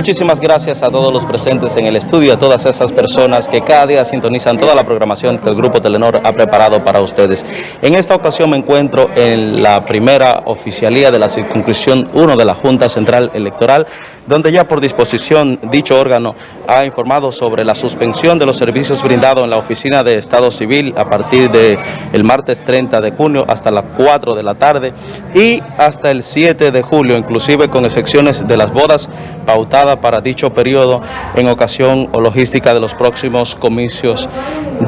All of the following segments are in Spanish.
Muchísimas gracias a todos los presentes en el estudio, a todas esas personas que cada día sintonizan toda la programación que el Grupo Telenor ha preparado para ustedes. En esta ocasión me encuentro en la primera oficialía de la circunscripción 1 de la Junta Central Electoral, donde ya por disposición dicho órgano ha informado sobre la suspensión de los servicios brindados en la Oficina de Estado Civil a partir del el martes 30 de junio hasta las 4 de la tarde y hasta el 7 de julio, inclusive con excepciones de las bodas pautadas para dicho periodo en ocasión o logística de los próximos comicios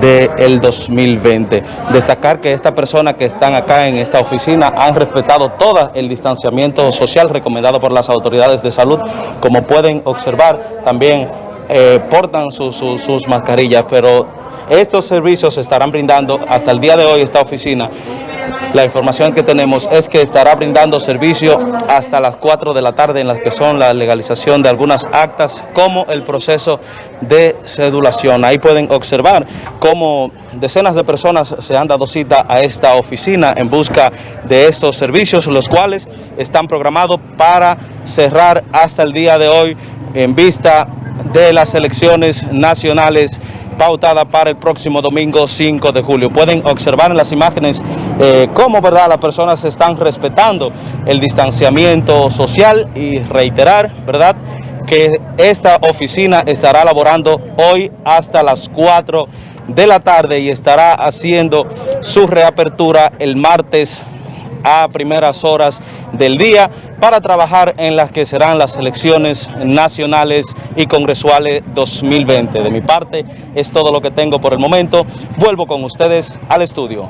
del 2020. Destacar que estas personas que están acá en esta oficina han respetado todo el distanciamiento social recomendado por las autoridades de salud. Como pueden observar, también eh, portan sus mascarillas, pero estos servicios se estarán brindando hasta el día de hoy esta oficina la información que tenemos es que estará brindando servicio hasta las 4 de la tarde en las que son la legalización de algunas actas como el proceso de cedulación. Ahí pueden observar cómo decenas de personas se han dado cita a esta oficina en busca de estos servicios, los cuales están programados para cerrar hasta el día de hoy en vista de las elecciones nacionales pautada para el próximo domingo 5 de julio. Pueden observar en las imágenes eh, cómo ¿verdad? las personas están respetando el distanciamiento social y reiterar ¿verdad? que esta oficina estará laborando hoy hasta las 4 de la tarde y estará haciendo su reapertura el martes a primeras horas del día para trabajar en las que serán las elecciones nacionales y congresuales 2020. De mi parte es todo lo que tengo por el momento. Vuelvo con ustedes al estudio.